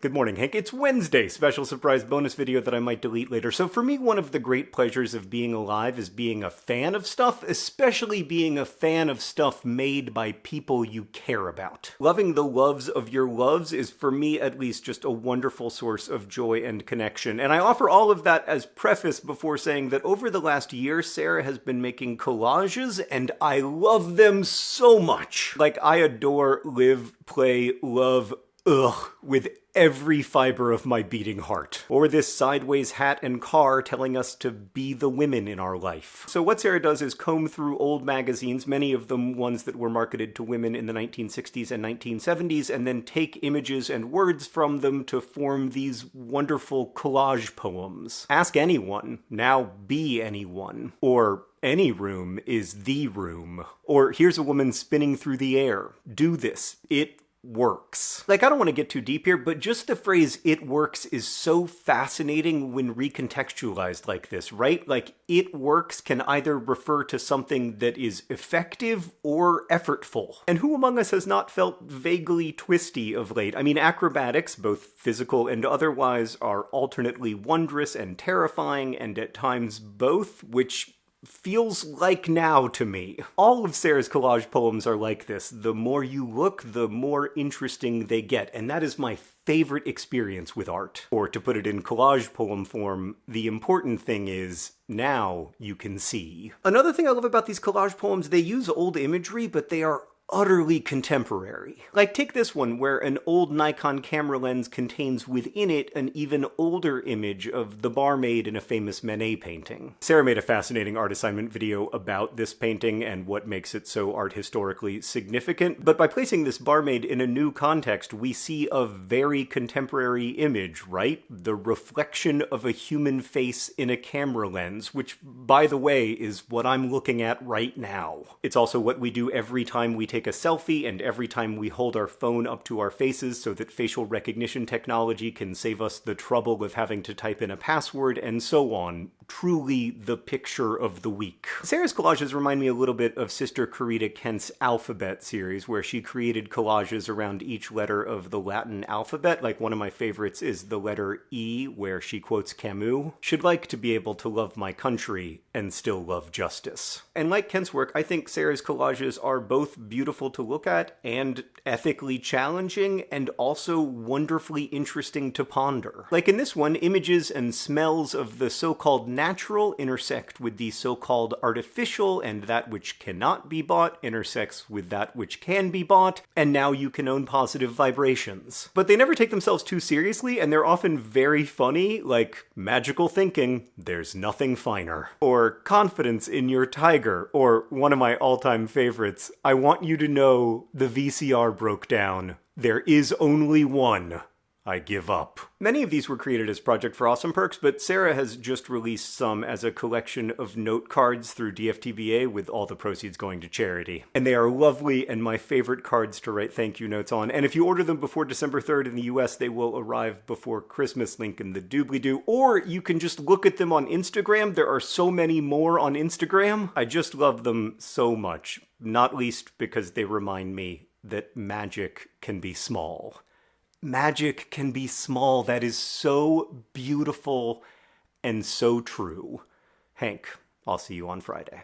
Good morning, Hank. It's Wednesday, special surprise bonus video that I might delete later. So for me, one of the great pleasures of being alive is being a fan of stuff, especially being a fan of stuff made by people you care about. Loving the loves of your loves is, for me at least, just a wonderful source of joy and connection. And I offer all of that as preface before saying that over the last year, Sarah has been making collages, and I love them so much. Like, I adore, live, play, love, ugh, with every fiber of my beating heart. Or this sideways hat and car telling us to be the women in our life. So what Sarah does is comb through old magazines, many of them ones that were marketed to women in the 1960s and 1970s, and then take images and words from them to form these wonderful collage poems. Ask anyone, now be anyone. Or any room is the room. Or here's a woman spinning through the air. Do this. It works. Like, I don't want to get too deep here, but just the phrase it works is so fascinating when recontextualized like this, right? Like, it works can either refer to something that is effective or effortful. And who among us has not felt vaguely twisty of late? I mean, acrobatics, both physical and otherwise, are alternately wondrous and terrifying, and at times both, which feels like now to me. All of Sarah's collage poems are like this. The more you look, the more interesting they get, and that is my favorite experience with art. Or to put it in collage poem form, the important thing is now you can see. Another thing I love about these collage poems, they use old imagery, but they are utterly contemporary. Like take this one where an old Nikon camera lens contains within it an even older image of the barmaid in a famous Manet painting. Sarah made a fascinating art assignment video about this painting and what makes it so art historically significant, but by placing this barmaid in a new context, we see a very contemporary image, right? The reflection of a human face in a camera lens, which, by the way, is what I'm looking at right now. It's also what we do every time we take take a selfie and every time we hold our phone up to our faces so that facial recognition technology can save us the trouble of having to type in a password and so on. Truly the picture of the week. Sarah's collages remind me a little bit of Sister Corita Kent's alphabet series where she created collages around each letter of the Latin alphabet. Like one of my favorites is the letter E where she quotes Camus. Should like to be able to love my country and still love justice. And like Kent's work, I think Sarah's collages are both beautiful beautiful to look at and ethically challenging and also wonderfully interesting to ponder. Like in this one, images and smells of the so-called natural intersect with the so-called artificial and that which cannot be bought intersects with that which can be bought, and now you can own positive vibrations. But they never take themselves too seriously, and they're often very funny, like magical thinking, there's nothing finer. Or confidence in your tiger, or one of my all-time favorites, I want you to know the VCR broke down. There is only one. I give up. Many of these were created as Project for Awesome Perks, but Sarah has just released some as a collection of note cards through DFTBA with all the proceeds going to charity. And they are lovely and my favorite cards to write thank you notes on. And if you order them before December 3rd in the US, they will arrive before Christmas, link in the doobly-doo. Or you can just look at them on Instagram. There are so many more on Instagram. I just love them so much, not least because they remind me that magic can be small magic can be small. That is so beautiful and so true. Hank, I'll see you on Friday.